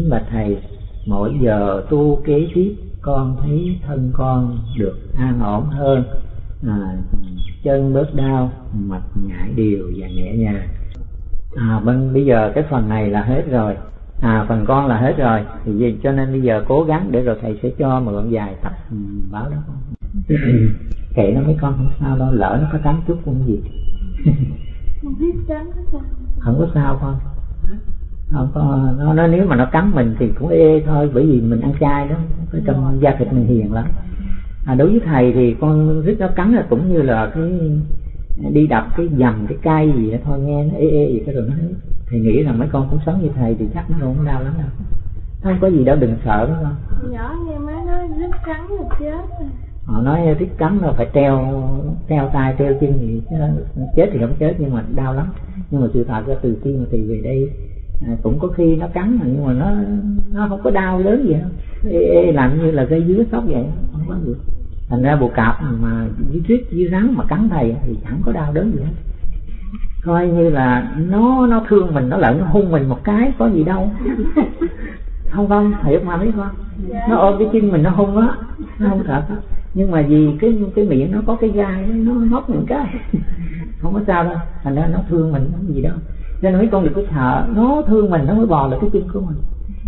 kính bạch thầy mỗi giờ tu kế tiếp con thấy thân con được an ổn hơn. À, chân bớt đau mạch nhảy đều và nhẹ nhàng. À bên bây giờ cái phần này là hết rồi. À phần con là hết rồi. Thì vì cho nên bây giờ cố gắng để rồi thầy sẽ cho mượn vài tập ừ, báo đó. Kệ nó mấy con không sao đâu lỡ nó có cắn chút cũng gì. Không có sao không có sao con không có nó, nó nếu mà nó cắn mình thì cũng ê thôi bởi vì mình ăn chay đó cái trong da thịt mình hiền lắm. À, đối với thầy thì con rít nó cắn là cũng như là cái đi đập cái dầm cái cây gì đó thôi nghe nó ê ê gì cái rồi nó thầy nghĩ rằng mấy con cũng sống như thầy thì chắc nó không đau lắm đâu. Không có gì đâu đừng sợ đó con nhỏ nghe má nói rít cắn là chết họ nói thích cắn là phải treo treo tay treo chân gì chứ chết thì không chết nhưng mà đau lắm. Nhưng mà sự thật ra từ khi mà thầy về đây à, cũng có khi nó cắn mà nhưng mà nó nó không có đau lớn gì đâu. Ê, ê, làm như là cây dứa sóc vậy không có gì thành ra bộ cạp mà dưới tuyết dưới rắn mà cắn thầy thì chẳng có đau đớn gì hết. Coi như là nó nó thương mình nó lợn nó hung mình một cái có gì đâu. Không không hiểu mà biết không? Nó ôm cái chân mình nó hung á nó không thật á. Nhưng mà vì cái cái miệng nó có cái gai nó móc những cái. Không có sao đâu thành ra nó thương mình không gì đâu nên mấy con đừng có sợ. Nó thương mình nó mới bò lại cái chân của mình.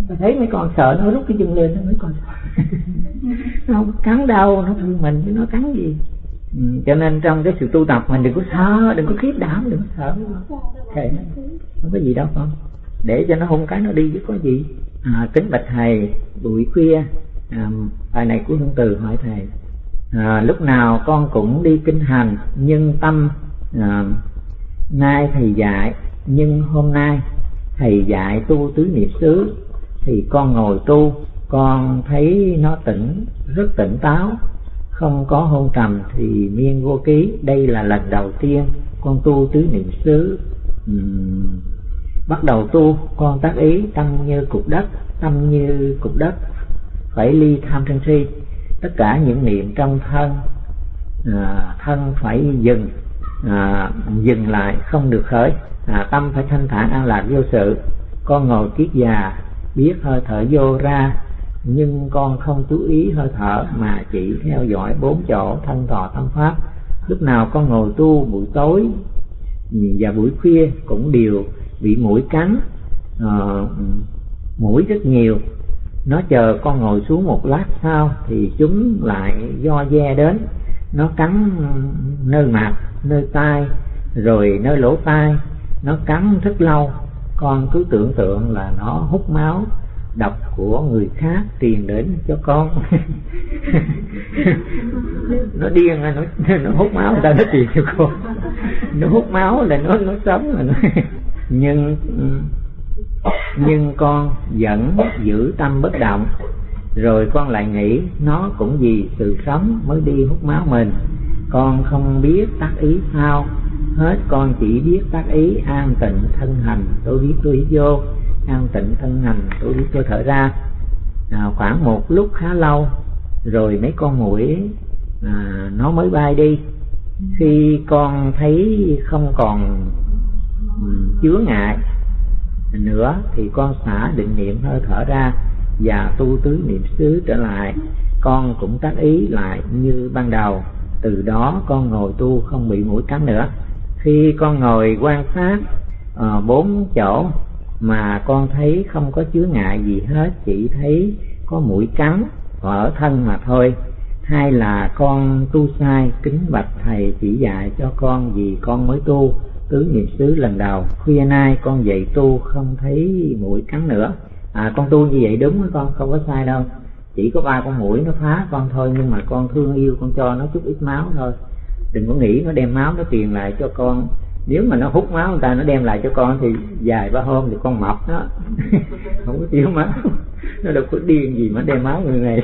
Và thấy mấy con sợ nó rút cái chân lên nó mới còn sợ nó không cắn đâu nó thương mình chứ nó cắn gì. Ừ, cho nên trong cái sự tu tập mình đừng có sợ đừng có khiếp đảm đừng có sợ. Thầy không có gì đâu con. Để cho nó hung cái nó đi chứ có gì. À, kính bạch thầy buổi khuya. À, bài này của hương từ hỏi thầy. À, lúc nào con cũng đi kinh hành nhưng tâm à, nay thầy dạy nhưng hôm nay thầy dạy tu tứ niệm xứ thì con ngồi tu con thấy nó tỉnh rất tỉnh táo. Không có hôn trầm thì miên vô ký. Đây là lần đầu tiên con tu tứ niệm xứ. Uhm, bắt đầu tu con tác ý tâm như cục đất tâm như cục đất phải ly tham sân si. Tất cả những niệm trong thân à, thân phải dừng à, dừng lại không được khởi. À, tâm phải thanh thản an lạc vô sự. Con ngồi kiết già biết hơi thở vô ra nhưng con không chú ý hơi thở mà chỉ theo dõi bốn chỗ thân thọ tâm pháp. Lúc nào con ngồi tu buổi tối và buổi khuya cũng đều bị mũi cắn à, mũi rất nhiều. Nó chờ con ngồi xuống một lát sau thì chúng lại do de đến nó cắn nơi mặt, nơi tai, rồi nơi lỗ tai. Nó cắn rất lâu. Con cứ tưởng tượng là nó hút máu độc của người khác truyền đến cho con. Nó điên nó nó hút máu, người ta nó truyền cho con nó hút máu là nó nó sống là nó. Nhưng nhưng con vẫn giữ tâm bất động rồi con lại nghĩ nó cũng vì sự sống mới đi hút máu mình. Con không biết tác ý sao. Hết con chỉ biết tác ý an tịnh thân hành tôi biết tôi biết vô. An tịnh thân hành tôi biết tôi thở ra. À, khoảng một lúc khá lâu rồi mấy con mũi à, nó mới bay đi. Khi con thấy không còn ừ, chứa ngại nữa thì con xả định niệm hơi thở ra và tu tứ niệm xứ trở lại con cũng tác ý lại như ban đầu. Từ đó con ngồi tu không bị mũi cắn nữa. Khi con ngồi quan sát uh, bốn chỗ mà con thấy không có chứa ngại gì hết chỉ thấy có mũi cắn ở thân mà thôi. Hay là con tu sai kính bạch thầy chỉ dạy cho con vì con mới tu tứ niệm xứ lần đầu. Khuya nay con dậy tu không thấy mũi cắn nữa à con tu như vậy đúng với con, không có sai đâu. Chỉ có ba con mũi nó phá con thôi, nhưng mà con thương yêu, con cho nó chút ít máu thôi. Đừng có nghĩ nó đem máu nó truyền lại cho con. Nếu mà nó hút máu người ta, nó đem lại cho con thì dài ba hôm thì con mập đó. Không có thiếu máu. Nó đâu có điên gì mà đem máu người này,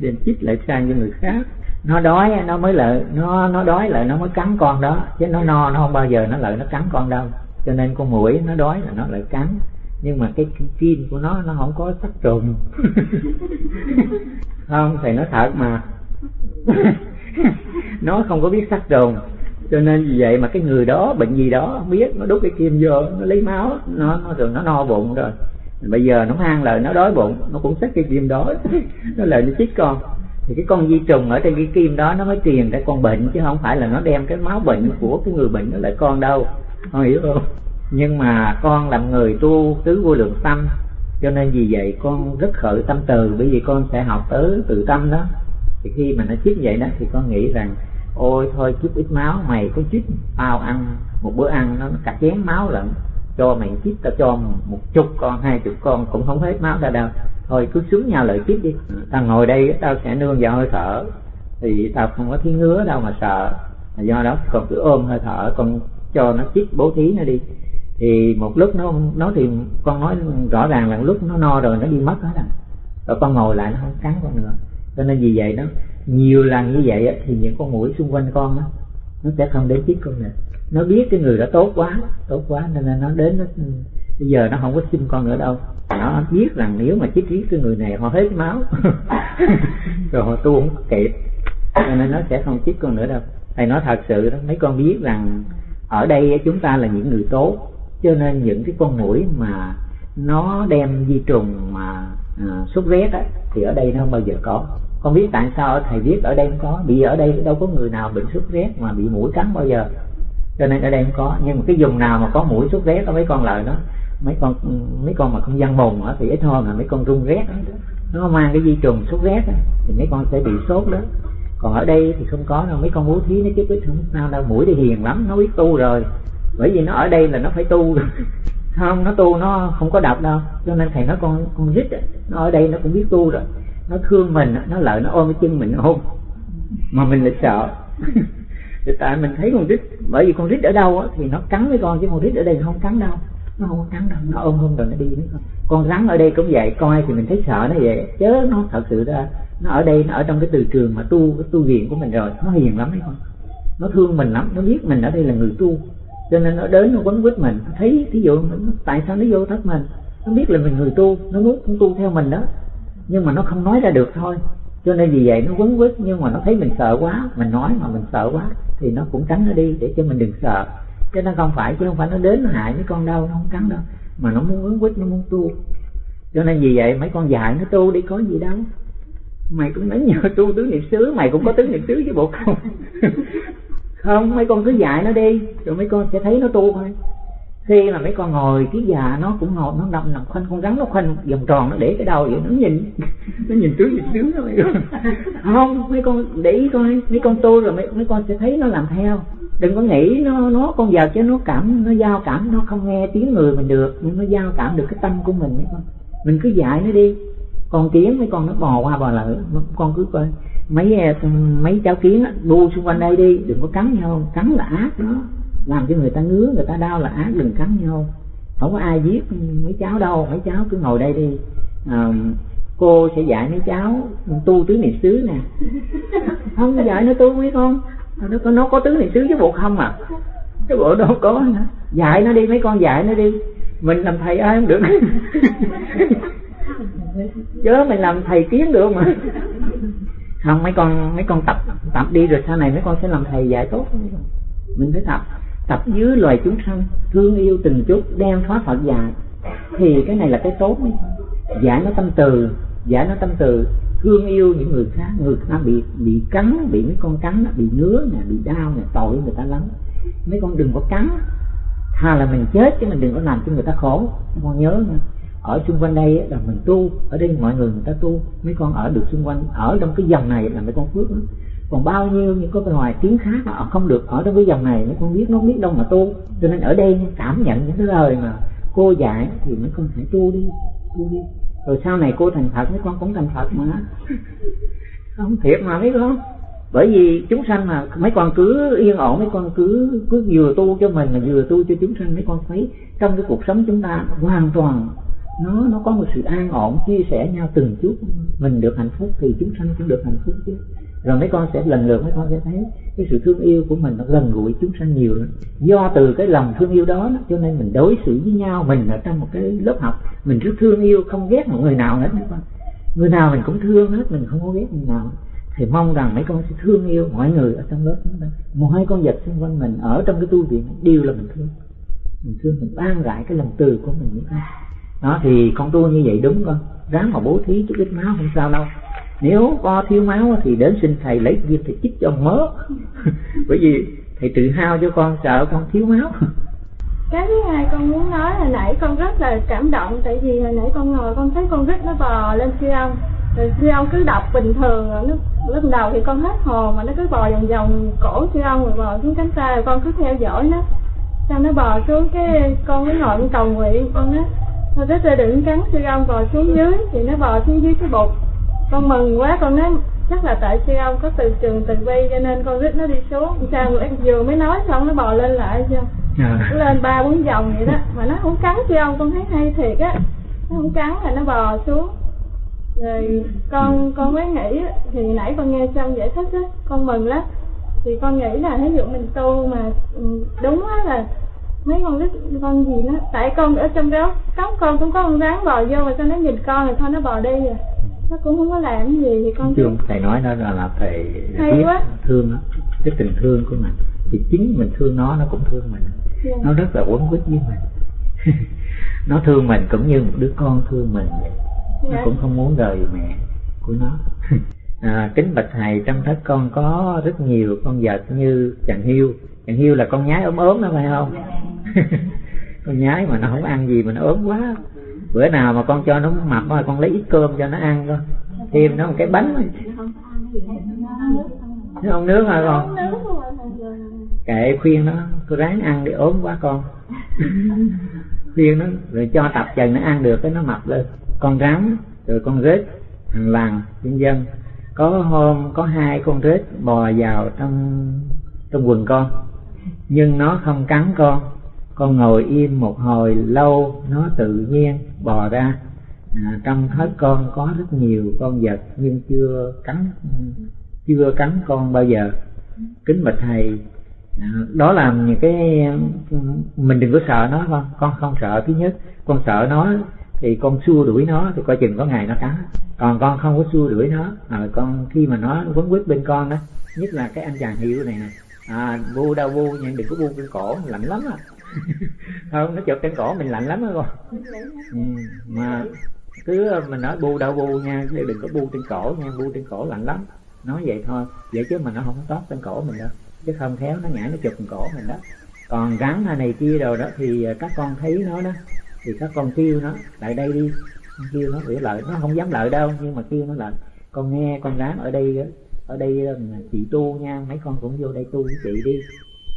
đem chích lại sang cho người khác. Nó đói nó mới lợi, nó nó đói lại nó mới cắn con đó. Chứ nó no, nó không bao giờ nó lợi nó cắn con đâu. Cho nên con mũi nó đói là nó lại cắn nhưng mà cái kim của nó nó không có sắc trùng không thầy nói thật mà. Nó không có biết sắc trùng cho nên vì vậy mà cái người đó bệnh gì đó không biết nó đút cái kim vô nó lấy máu nó nó thường nó no bụng rồi. Bây giờ nó mang lời nó đói bụng nó cũng xách cái kim đó. Nó lại nó chích con. Thì cái con di trùng ở trên cái kim đó nó mới truyền ra con bệnh chứ không phải là nó đem cái máu bệnh của cái người bệnh nó lại con đâu. Con hiểu không nhưng mà con làm người tu tứ vô lượng tâm, cho nên vì vậy con rất khởi tâm từ, bởi vì con sẽ học tới tự tâm đó. Thì khi mà nó chích vậy đó, thì con nghĩ rằng, ôi, thôi chút ít máu, mày có chích tao ăn, một bữa ăn nó cả chén máu lận, cho mày chích tao cho một chục con, hai chục con, cũng không hết máu ra đâu. Thôi cứ xuống nhau lợi chích đi, tao ngồi đây, tao sẽ nương vào hơi thở. Thì tao không có thấy ngứa đâu mà sợ. Do đó con cứ ôm hơi thở, con cho nó chích bố thí nó đi thì một lúc nó nó thì con nói rõ ràng là lúc nó no rồi nó đi mất hết rồi rồi con ngồi lại nó không cắn con nữa. Cho nên vì vậy đó nhiều lần như vậy á, thì những con mũi xung quanh con á nó sẽ không đến chích con nữa. Nó biết cái người đó tốt quá tốt quá nên là nó đến nó bây giờ nó không có xin con nữa đâu. Nó biết rằng nếu mà chích giết cái người này họ hết máu. Rồi họ tu không kịp. Cho nên nó sẽ không chích con nữa đâu. Thầy nói thật sự đó mấy con biết rằng ở đây chúng ta là những người tốt cho nên những cái con mũi mà nó đem di trùng mà à, sốt rét á, thì ở đây nó không bao giờ có. Con biết tại sao thầy viết ở đây không có. Vì ở đây đâu có người nào bệnh sốt rét mà bị mũi cắn bao giờ. Cho nên ở đây không có. Nhưng mà cái vùng nào mà có mũi sốt rét có mấy con lợi đó mấy con mấy con mà không gian mồm á thì ít hơn là mấy con rung rét đó. nó mang cái di trùng sốt rét đó, thì mấy con sẽ bị sốt đó. Còn ở đây thì không có đâu. Mấy con bố thí nó chứ biết không sao đâu mũi thì hiền lắm nó biết tu rồi bởi vì nó ở đây là nó phải tu không nó tu nó không có độc đâu. Cho nên thầy nói con con rít nó ở đây nó cũng biết tu rồi. Nó thương mình nó lợi nó ôm cái chân mình ôm mà mình lại sợ. Thì tại mình thấy con rít bởi vì con rít ở đâu á, thì nó cắn với con chứ con rít ở đây không cắn đâu. Nó không cắn đâu nó ôm ôm rồi nó đi với con. Con rắn ở đây cũng vậy coi thì mình thấy sợ nó vậy. Chớ nó thật sự ra nó ở đây nó ở trong cái từ trường mà tu cái tu viện của mình rồi nó hiền lắm đấy con. Nó thương mình lắm nó biết mình ở đây là người tu cho nên nó đến nó quấn quýt mình. Thấy, thí dụ tại sao nó vô thất mình? Nó biết là mình người tu, nó muốn cũng tu theo mình đó. Nhưng mà nó không nói ra được thôi. Cho nên vì vậy nó quấn quýt, nhưng mà nó thấy mình sợ quá. Mình nói mà mình sợ quá, thì nó cũng tránh nó đi, để cho mình đừng sợ. Cho nên không phải, chứ không phải nó đến nó hại mấy con đâu, nó không cắn đâu. Mà nó muốn quấn quýt, nó muốn tu. Cho nên vì vậy mấy con dạy nó tu đi, có gì đâu. Mày cũng nói nhờ tu tứ niệm xứ, mày cũng có tứ niệm xứ với bộ không không mấy con cứ dạy nó đi rồi mấy con sẽ thấy nó tu thôi. Khi mà mấy con ngồi cái già nó cũng ngồi nó nằm nằm khoanh con rắn nó khoanh vòng tròn nó để cái đầu vậy nó nhìn. Nó nhìn tứ nhìn mấy con không mấy con để ý coi mấy con tu rồi mấy, mấy con sẽ thấy nó làm theo. Đừng có nghĩ nó nó con giờ chứ nó cảm nó giao cảm nó không nghe tiếng người mình được nhưng nó giao cảm được cái tâm của mình mấy con. Mình cứ dạy nó đi con kiến mấy con nó bò qua bò lại con cứ coi. Mấy mấy cháu kiến đu xung quanh đây đi đừng có cắn nhau cắn là ác đó. Làm cho người ta ngứa người ta đau là ác đừng cắn nhau. Không có ai giết mấy cháu đâu mấy cháu cứ ngồi đây đi. À, cô sẽ dạy mấy cháu tu tứ niệm xứ nè. Không dạy nó tu mấy con. Nó có nó có tứ niệm xứ chứ bộ không à? Cái bộ đâu có nữa. Dạy nó đi mấy con dạy nó đi. Mình làm thầy ai không được chớ mình làm thầy kiến được mà không mấy con mấy con tập tập đi rồi sau này mấy con sẽ làm thầy dạy tốt mình phải tập tập dưới loài chúng sanh thương yêu từng chút đem thoát phật dạy. Thì cái này là cái tốt mấy giải nó tâm từ giải nó tâm từ. Thương yêu những người khác người ta bị bị cắn bị mấy con cắn bị ngứa nè bị đau nè tội người ta lắm. Mấy con đừng có cắn. Thà là mình chết chứ mình đừng có làm cho người ta khổ. Mấy con nhớ nha ở xung quanh đây là mình tu, ở đây mọi người người ta tu, mấy con ở được xung quanh, ở trong cái dòng này là mấy con phước lắm. Còn bao nhiêu những cái ngoài tiếng khác mà họ không được ở trong cái dòng này, mấy con biết, nó biết đâu mà tu. Cho nên ở đây cảm nhận những cái lời mà cô dạy thì mấy con phải tu đi tu đi. Rồi sau này cô thành phật, mấy con cũng thành phật mà. Không thiệt mà, mấy con. Bởi vì chúng sanh mà, mấy con cứ yên ổn, mấy con cứ cứ vừa tu cho mình mà vừa tu cho chúng sanh, mấy con thấy trong cái cuộc sống chúng ta hoàn toàn nó nó có một sự an ổn, chia sẻ nhau từng chút. Mình được hạnh phúc thì chúng sanh cũng được hạnh phúc chứ. Rồi mấy con sẽ, lần lượt mấy con sẽ thấy cái sự thương yêu của mình nó gần gũi chúng sanh nhiều lắm. Do từ cái lòng thương yêu đó cho nên mình đối xử với nhau, mình ở trong một cái lớp học, mình rất thương yêu không ghét một người nào hết mấy con. Người nào mình cũng thương hết, mình không có ghét người nào. Thì mong rằng mấy con sẽ thương yêu mọi người ở trong lớp chúng ta. Mọi con vật xung quanh mình ở trong cái tu viện, đều là mình thương. Mình thương, mình ban rải cái lòng từ của mình những ai đó, thì con tu như vậy đúng không? Ráng mà bố thí chút ít máu không sao đâu. Nếu có thiếu máu thì đến xin thầy lấy viên thầy chích cho mớ. Bởi vì thầy tự hao cho con sợ con thiếu máu. Cái thứ hai con muốn nói là nãy con rất là cảm động, tại vì hồi nãy con ngồi con thấy con rít nó bò lên siêu ông rồi siêu ông cứ đọc bình thường nó lúc đầu thì con hết hồn mà nó cứ bò vòng vòng cổ siêu ông rồi bò xuống cánh tay, rồi con cứ theo dõi nó. Xong nó bò xuống cái con mới ngồi con cầu nguyện, con nói thôi rít ơi đừng cắn siêu ông bò xuống dưới thì nó bò xuống dưới cái bụt con mừng quá con nói chắc là tại siêu ông có từ trường từ bi cho nên con rít nó đi xuống. Sao em vừa mới nói xong nó bò lên lại chưa? À. lên ba bốn vòng vậy đó. Mà nó không cắn siêu ông con thấy hay thiệt á. Nó không cắn là nó bò xuống. Rồi con con mới nghĩ thì nãy con nghe xong giải thích á con mừng lắm. Thì con nghĩ là ví dụ mình tu mà ừ, đúng á là mấy con rít con gì nó tại con ở trong đó cống con cũng có con rắn bò vô mà sao nó nhìn con rồi thôi nó bò đi rồi. Nó cũng không có làm gì thì con chứ thầy nói đó là, là thầy Hay biết quá. thương nó cái tình thương của mình. Thì chính mình thương nó nó cũng thương mình. Dạ. nó rất là quấn quýt với mình. Nó thương mình cũng như một đứa con thương mình vậy. Nó Dạ. cũng không muốn rời mẹ của nó. À, kính bạch thầy trong thất con có rất nhiều con vật như chàng hiêu. Chàng hiêu là con nhái ốm ốm đó phải không con nhái mà nó không ăn gì mà nó ốm quá. Bữa nào mà con cho nó mập mà con lấy ít cơm cho nó ăn con thêm nó một cái bánh. Nó không nước hả con? Kệ, khuyên nó cứ ráng ăn đi, ốm quá con. Khuyên nó, rồi cho tập dần nó ăn được cái nó mập lên. Con rắn, rồi con rết hàng làng nhân dân. Có hôm có hai con rết bò vào trong trong quần con, nhưng nó không cắn con con ngồi im một hồi lâu nó tự nhiên bò ra. À, trong thớt con có rất nhiều con vật nhưng chưa cắn chưa cắn con bao giờ. Kính bạch thầy à, đó là những cái mình đừng có sợ nó con con không sợ. Thứ nhất con sợ nó thì con xua đuổi nó thì coi chừng có ngày nó cắn. Còn con không có xua đuổi nó à, con khi mà nó quấn quýt bên con đó nhất là cái anh chàng hiệu này nè. À bu đau bu nhưng đừng có bu cái cổ lạnh lắm à. không nó chụp trên cổ mình lạnh lắm á con ừ, mà cứ mình nói bu đâu bu nha chứ đừng có bu trên cổ nha bu trên cổ lạnh lắm. Nói vậy thôi vậy chứ mà nó không có tót trên cổ mình đâu. Chứ không khéo nó nhảy nó chụp trên cổ mình đó. Còn rắn hay này kia rồi đó thì các con thấy nó đó thì các con kêu nó lại đây đi. Con kêu nó để lợi nó không dám lợi đâu nhưng mà kêu nó lại con nghe con rắn ở đây ở đây là chị tu nha mấy con cũng vô đây tu với chị đi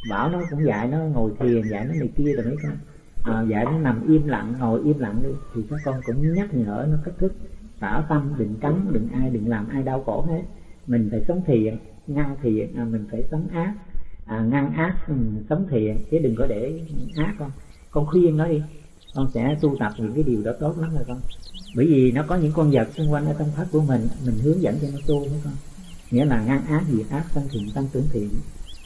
bảo nó cũng dạy nó ngồi thiền dạy nó này kia rồi mấy con. À, dạy nó nằm im lặng ngồi im lặng đi. Thì các con cũng nhắc nhở nó cách thức bảo tâm đừng cấm đừng ai đừng làm ai đau khổ hết. Mình phải sống thiện ngăn thiện à, mình phải sống ác. À, ngăn ác mình sống thiện chứ đừng có để ác con. Con khuyên nó đi. Con sẽ tu tập những cái điều đó tốt lắm rồi con. Bởi vì nó có những con vật xung quanh ở trong thất của mình mình hướng dẫn cho nó tu với con. Nghĩa là ngăn ác diệt ác tăng thiện tăng tưởng thiện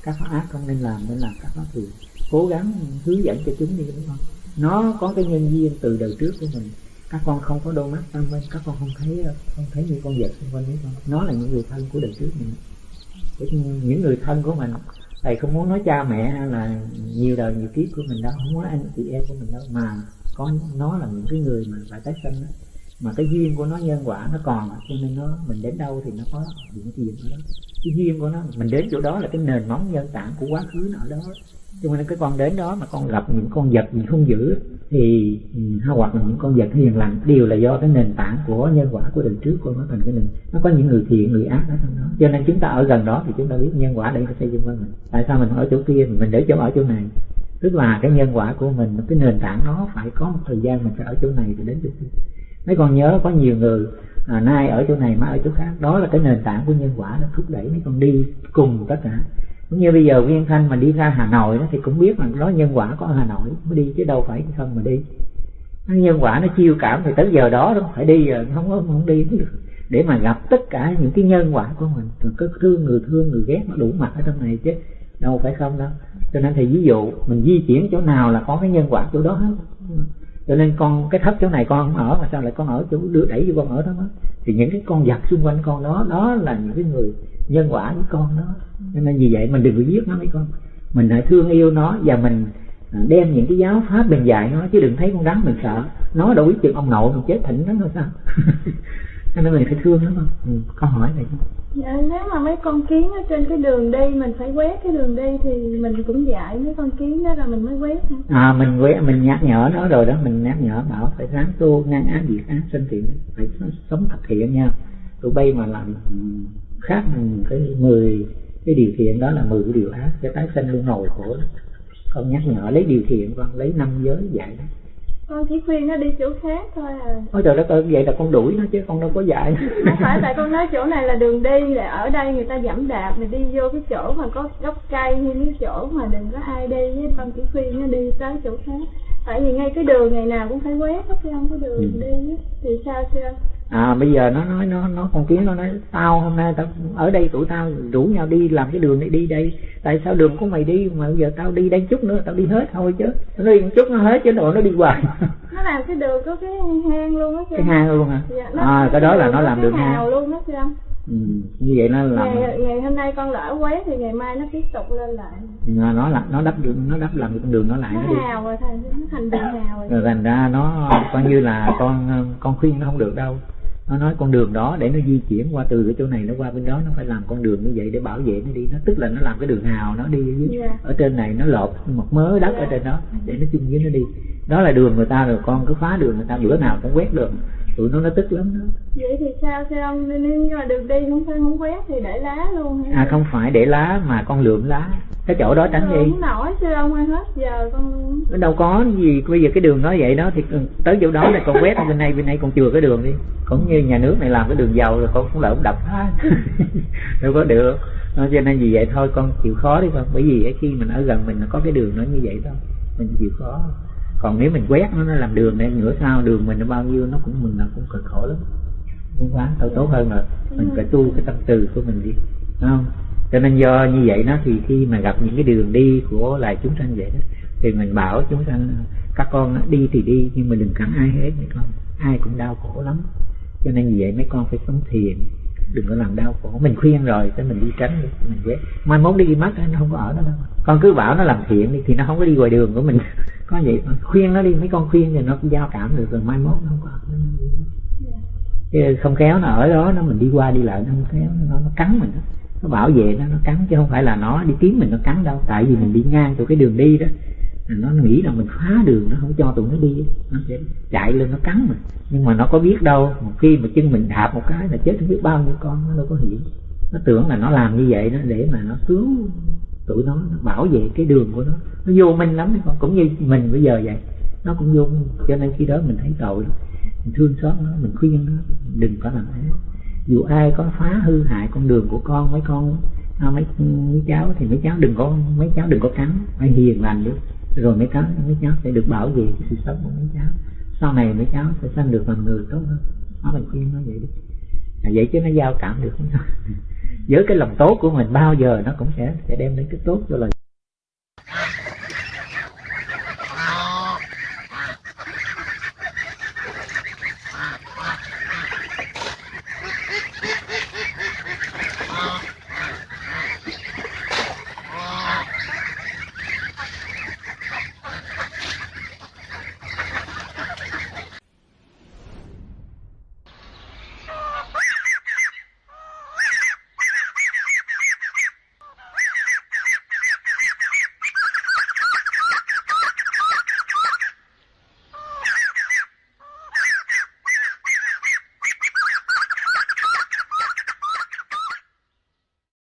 các pháp ác không nên làm nên làm các pháp thiện cố gắng hướng dẫn cho chúng đi, đúng con nó có cái nhân duyên từ đời trước của mình. Các con không có đôi mắt tâm minh các con không thấy không thấy những con vật xung quanh đấy con nó là những người thân của đời trước mình. Những người thân của mình, thầy không muốn nói cha mẹ hay là nhiều đời, nhiều kiếp của mình đâu, không muốn anh chị em của mình đâu, mà có, nó là những cái người mà phải tái sinh đó mà cái duyên của nó nhân quả nó còn, cho nên nó, mình đến đâu thì nó có những cái gì ở đó. Cái duyên của nó, mình đến chỗ đó là cái nền móng nhân tảng của quá khứ nó ở đó. Cho nên cái con đến đó mà con gặp những con vật gì không giữ, thì ừ, hay hoặc là những con vật hiền lành, đều là do cái nền tảng của nhân quả của đời trước của nó thành cái nền. Nó có những người thiện, người ác ở trong đó. Cho nên chúng ta ở gần đó thì chúng ta biết nhân quả để xây dựng với mình. Tại sao mình ở chỗ kia? Mình để chỗ, ở chỗ này. Tức là cái nhân quả của mình, cái nền tảng nó phải có một thời gian mình phải ở chỗ này thì đến chỗ kia mấy con nhớ có nhiều người à, nay ở chỗ này mai ở chỗ khác. Đó là cái nền tảng của nhân quả nó thúc đẩy mấy con đi cùng tất cả. Cũng như bây giờ viên Thanh mà đi ra Hà Nội đó, thì cũng biết là đó nhân quả có ở Hà Nội mới đi chứ đâu phải không mà đi. Nhân quả nó chiêu cảm thì tới giờ đó nó phải đi rồi không có không đi cũng được. Để mà gặp tất cả những cái nhân quả của mình rồi có thương người thương người ghét nó đủ mặt ở trong này chứ đâu phải không đâu. Cho nên thì ví dụ mình di chuyển chỗ nào là có cái nhân quả chỗ đó hết cho nên con, cái thấp chỗ này con không ở, mà sao lại con ở chỗ đưa đẩy vô con ở đó mất? Thì những cái con vật xung quanh con đó đó là những cái người nhân quả với con đó. Cho nên vì vậy mình đừng có giết nó mấy con. Mình hãy thương yêu nó và mình à, đem những cái giáo pháp mình dạy nó, chứ đừng thấy con rắn mình sợ. Nó đâu biết chừng ông nội mình chết thịnh nó thôi sao? nên mình phải thương nó không ừ, câu hỏi này Dạ, nếu mà mấy con kiến ở trên cái đường đi mình phải quét cái đường đi thì mình cũng dạy mấy con kiến đó rồi mình mới quét hả? à mình quét mình nhắc nhở nó rồi đó mình nhắc nhở bảo phải ráng tu ngăn ác diệt ác sinh thiện phải sống thật thiện nha tụi bay mà làm khác cái mười cái điều thiện đó là mười cái điều ác cái tái sinh luôn nồi khổ đó. con nhắc nhở lấy điều thiện con lấy năm giới dạy đó con chỉ khuyên nó đi chỗ khác thôi à. Ôi trời đất ơi vậy là con đuổi nó chứ con đâu có dạy. Không phải tại con nói chỗ này là đường đi là ở đây người ta giảm đạp mình đi vô cái chỗ mà có gốc cây hay cái chỗ mà đừng có ai đi với con chỉ khuyên nó đi tới chỗ khác. Tại vì ngay cái đường ngày nào cũng phải quét hết chứ không? Có đường Ừ. đi thì sao chưa à bây giờ nó nói nó nó con kiến nó nói tao hôm nay tao ở đây tụi tao rủ nhau đi làm cái đường này đi đây. Tại sao đường của mày đi mà bây giờ tao đi đây chút nữa tao đi hết thôi chứ. Nó đi một chút nó hết chứ rồi nó đi hoài. Nó làm cái đường có cái hang luôn á cái hang luôn hả? Dạ, à cái đó là nó làm đường hang. luôn đó chứ không ừ, như vậy nó làm ngày, ngày hôm nay con lỡ quét thì ngày mai nó tiếp tục lên lại. Nó nó là nó đắp đường nó đắp làm con đường nó lại nó nó đi. hào rồi thành nó thành đường hào rồi. Rồi thành ra nó coi như là con con khuyên nó không được đâu nó nói con đường đó để nó di chuyển qua từ cái chỗ này nó qua bên đó nó phải làm con đường như vậy để bảo vệ nó đi. Nó tức là nó làm cái đường hào nó đi ở dưới Dạ. ở trên này nó lột một mớ đất ở trên đó để nó chung với nó đi. Đó là đường người ta rồi con cứ phá đường người ta bữa nào cũng quét đường tụi nó nó tức lắm đó. Vậy thì sao sao ông nếu như mà đường đi không phải không quét thì để lá luôn hả? à không phải để lá mà con lượm lá. Cái chỗ đó tránh đi. không nổi chứ ông ơi hết giờ con nó đâu có gì bây giờ cái đường nó vậy đó thì tới chỗ đó là con quét bên này bên này con chừa cái đường đi. Cũng như nhà nước này làm cái đường giàu rồi con cũng lỡ đập phá. Đâu có được. Cho nên vì vậy thôi con chịu khó đi con. Bởi vì khi mình ở gần mình nó có cái đường nó như vậy thôi. Mình chịu khó còn nếu mình quét nó nó làm đường này nửa sao đường mình nó bao nhiêu nó cũng mình nó cũng cực khổ lắm. Không quá tao tốt hơn rồi. Mình phải tu cái tâm từ của mình đi. Đúng không? Cho nên do như vậy nó thì khi mà gặp những cái đường đi của loài chúng sanh vậy đó thì mình bảo chúng sanh các con đi thì đi nhưng mà đừng cắn ai hết mấy con. Ai cũng đau khổ lắm. Cho nên vì vậy mấy con phải sống thiền đừng có làm đau khổ. Mình khuyên rồi cho mình đi tránh đi mình quét. Mai mốt đi mất nó không có ở đó đâu. Con cứ bảo nó làm thiện đi thì nó không có đi ngoài đường của mình có vậy thôi. khuyên nó đi, mấy con khuyên thì nó cũng giao cảm được rồi, mai mốt nó không có. Chứ không khéo nó ở đó, nó mình đi qua đi lại, nó không khéo, nó nó cắn mình đó. nó bảo vệ nó nó cắn, chứ không phải là nó đi kiếm mình, nó cắn đâu. Tại vì mình đi ngang từ cái đường đi đó nó nghĩ là mình phá đường, nó không cho tụi nó đi. Nó sẽ chạy lên, nó cắn mình. Nhưng mà nó có biết đâu, một khi mà chân mình đạp một cái là chết không biết bao nhiêu con, nó đâu có hiểu nó tưởng là nó làm như vậy đó để mà nó cứu tụi nó, nó bảo vệ cái đường của nó. Nó vô minh lắm đấy con cũng như mình bây giờ vậy. Nó cũng vô minh cho nên khi đó mình thấy tội mình thương xót nó mình khuyên nó đừng có làm thế. Dù ai có phá hư hại con đường của con mấy con à, mấy, mấy cháu thì mấy cháu đừng có mấy cháu đừng có cắn phải hiền lành đi rồi mấy cháu mấy cháu sẽ được bảo vệ cái sự sống của mấy cháu. Sau này mấy cháu sẽ sanh được làm người tốt hơn. Nó mình khuyên nó vậy đi à, vậy chứ nó giao cảm được không? với cái lòng tốt của mình bao giờ nó cũng sẽ sẽ đem đến cái tốt cho lời.